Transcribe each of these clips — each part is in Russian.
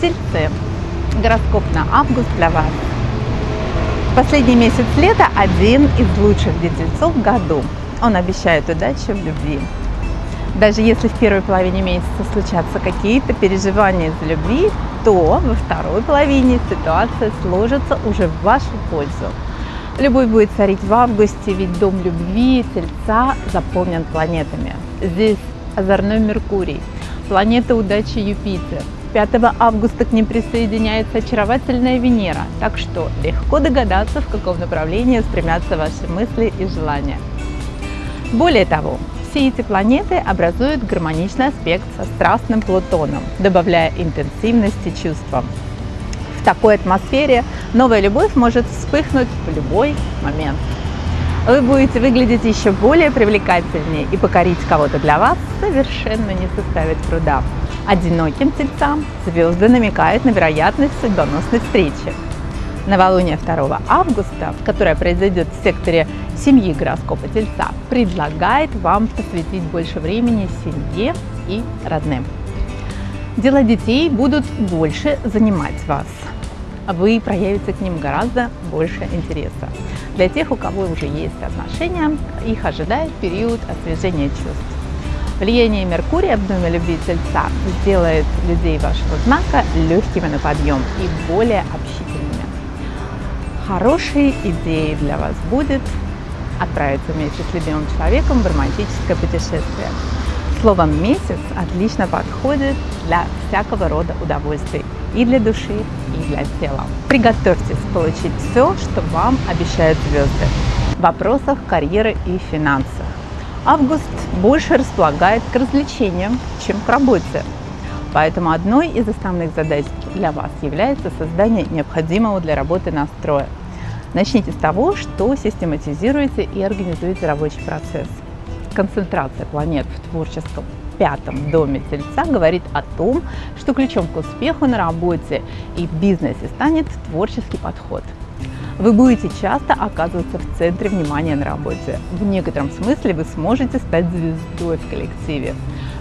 Тельцы. Гороскоп на август для вас. Последний месяц лета один из лучших для тельцов в году. Он обещает удачу в любви. Даже если в первой половине месяца случатся какие-то переживания из-за любви, то во второй половине ситуация сложится уже в вашу пользу. Любовь будет царить в августе, ведь дом любви Тельца заполнен планетами. Здесь озорной Меркурий, планета удачи Юпитер. 5 августа к ним присоединяется очаровательная Венера, так что легко догадаться, в каком направлении стремятся ваши мысли и желания. Более того, все эти планеты образуют гармоничный аспект со страстным Плутоном, добавляя интенсивности чувствам. В такой атмосфере новая любовь может вспыхнуть в любой момент. Вы будете выглядеть еще более привлекательнее и покорить кого-то для вас совершенно не составит труда. Одиноким тельцам звезды намекают на вероятность судьбоносной встречи. Новолуние 2 августа, которое произойдет в секторе семьи гороскопа Тельца, предлагает вам посвятить больше времени семье и родным. Дела детей будут больше занимать вас. Вы проявите к ним гораздо больше интереса. Для тех, у кого уже есть отношения, их ожидает период освежения чувств. Влияние Меркурия в доме любви Тельца сделает людей вашего знака легкими на подъем и более общительными. Хорошей идеей для вас будет отправиться вместе с любимым человеком в романтическое путешествие. Словом, месяц отлично подходит для всякого рода удовольствий и для души, и для тела. Приготовьтесь получить все, что вам обещают звезды в вопросах карьеры и финансов. Август больше располагает к развлечениям, чем к работе. Поэтому одной из основных задач для вас является создание необходимого для работы настроя. Начните с того, что систематизируете и организуете рабочий процесс. Концентрация планет в творческом пятом доме Тельца говорит о том, что ключом к успеху на работе и в бизнесе станет творческий подход. Вы будете часто оказываться в центре внимания на работе. В некотором смысле вы сможете стать звездой в коллективе.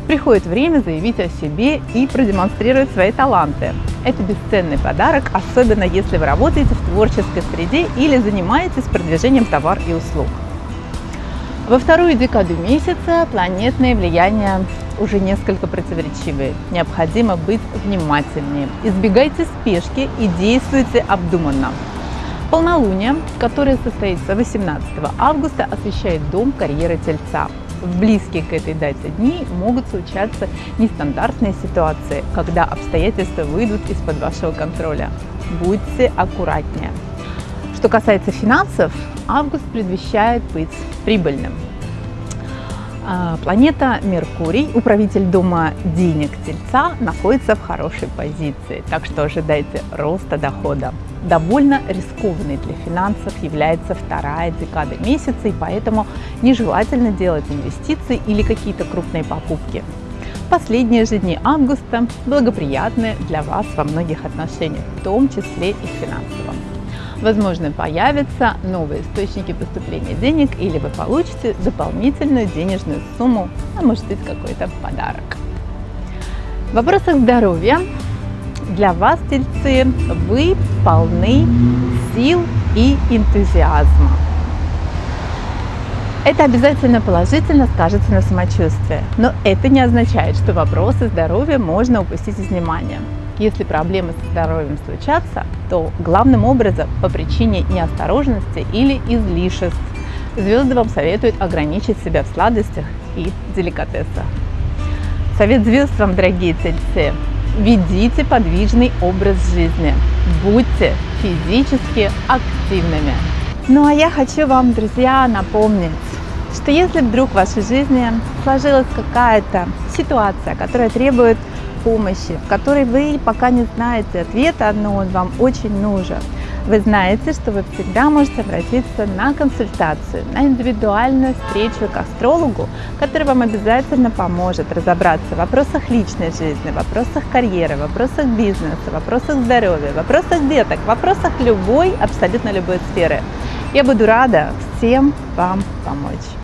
Приходит время заявить о себе и продемонстрировать свои таланты. Это бесценный подарок, особенно если вы работаете в творческой среде или занимаетесь продвижением товаров и услуг. Во вторую декаду месяца планетные влияния уже несколько противоречивые. Необходимо быть внимательнее. Избегайте спешки и действуйте обдуманно. Полнолуние, которое состоится 18 августа, освещает дом карьеры Тельца в близкие к этой дате дни могут случаться нестандартные ситуации, когда обстоятельства выйдут из-под вашего контроля. Будьте аккуратнее. Что касается финансов, август предвещает быть прибыльным. А, планета Меркурий, управитель дома денег Тельца, находится в хорошей позиции, так что ожидайте роста дохода. Довольно рискованной для финансов является вторая декада месяца, и поэтому нежелательно делать инвестиции или какие-то крупные покупки. Последние же дни августа благоприятны для вас во многих отношениях, в том числе и финансовом. Возможно, появятся новые источники поступления денег или вы получите дополнительную денежную сумму, а может быть какой-то подарок. В вопросах здоровья для вас, тельцы, вы полны сил и энтузиазма. Это обязательно положительно скажется на самочувствии, но это не означает, что вопросы здоровья можно упустить из внимания. Если проблемы со здоровьем случатся, то главным образом по причине неосторожности или излишеств. Звезды вам советуют ограничить себя в сладостях и деликатесах. Совет звезд вам, дорогие тельцы, ведите подвижный образ жизни, будьте физически активными. Ну а я хочу вам, друзья, напомнить, что если вдруг в вашей жизни сложилась какая-то ситуация, которая требует помощи, в которой вы пока не знаете ответа, но он вам очень нужен. Вы знаете, что вы всегда можете обратиться на консультацию, на индивидуальную встречу к астрологу, который вам обязательно поможет разобраться в вопросах личной жизни, в вопросах карьеры, в вопросах бизнеса, в вопросах здоровья, в вопросах деток, в вопросах любой, абсолютно любой сферы. Я буду рада всем вам помочь.